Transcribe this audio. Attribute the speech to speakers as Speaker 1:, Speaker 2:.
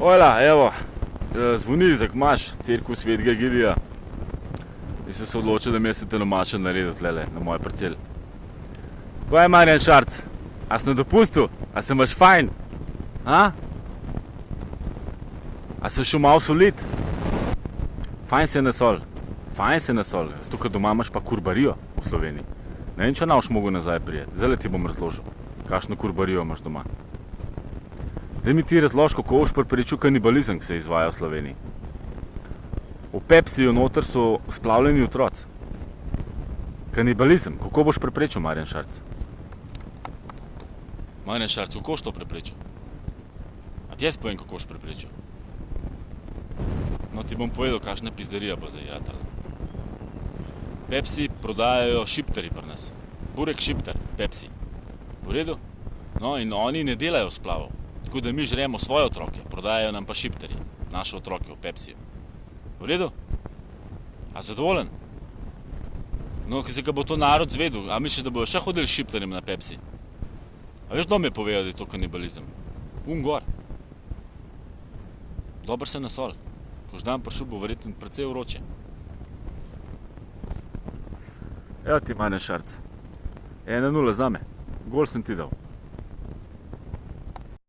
Speaker 1: Ojla, evo, eh, zvoni za kmaš, cirkus svetega Gilija. In sem se odločil, da mi se tenomačen naredil tlele, na moj parcel. Kaj je Marjan Šarc? A si na dopustu? A se imaš fajn? A? A se šel malo solit? Fajn se nasol. Fajn se nasol. Zato, ker doma imaš pa kurbarijo v Sloveniji. Ne vem, če naš mogo nazaj prijeti. Zdaj ti bom razložil, kakšno kurbarijo imaš doma. Daj mi ti razloži, kako boš preprečil kanibalizem, ki se izvaja v Sloveniji. V Pepsiju noter so splavljeni otroci. Kanibalizem, kako boš preprečil, Marjan Šarc? Marjan Šarc, kako boš to preprečil? A ti jaz povem, kako boš preprečil? No, ti bom povedal, kakšna pizderija bo zdaj ratala. Pepsi prodajajo šipteri pri nas. Burek šipter, Pepsi. V redu? No, in oni ne delajo splavov. Tako da mi žremo svoje otroke, prodajajo nam pa šipteri, naše otroke v Pepsiju. V redu? A zadovoljen? No, ki se ga bo to narod zvedel, a misliš, da bojo še hodili šipterjem na Pepsi? A veš, kdo mi je povedal, da je to kanibalizem? Un gor. Dober se nasol. Ko ždan prišel, bo verjetno precej vroče. Evo ti, Marjan Šarc. Ena nula zame. Gol sem ti dal.